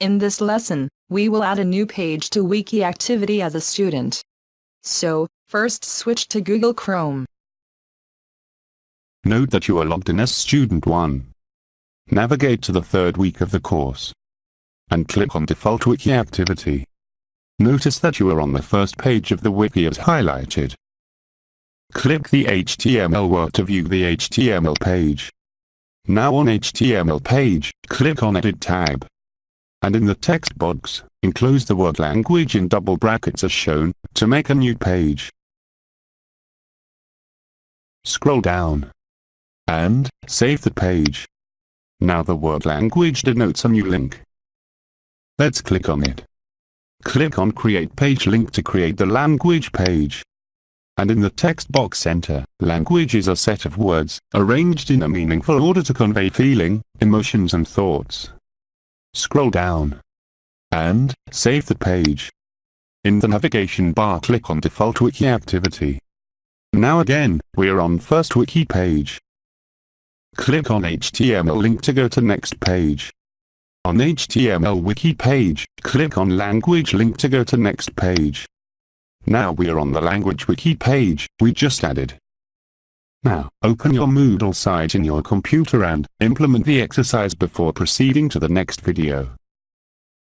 In this lesson, we will add a new page to Wiki activity as a student. So, first switch to Google Chrome. Note that you are logged in as Student 1. Navigate to the third week of the course. And click on Default Wiki Activity. Notice that you are on the first page of the wiki as highlighted. Click the HTML word to view the HTML page. Now on HTML page, click on Edit tab and in the text box, enclose the word language in double brackets as shown, to make a new page. Scroll down. And, save the page. Now the word language denotes a new link. Let's click on it. Click on Create Page Link to create the language page. And in the text box enter, language is a set of words, arranged in a meaningful order to convey feeling, emotions and thoughts. Scroll down. And, save the page. In the navigation bar click on Default Wiki Activity. Now again, we are on first wiki page. Click on HTML link to go to next page. On HTML wiki page, click on language link to go to next page. Now we are on the language wiki page we just added. Now, open your Moodle site in your computer and implement the exercise before proceeding to the next video.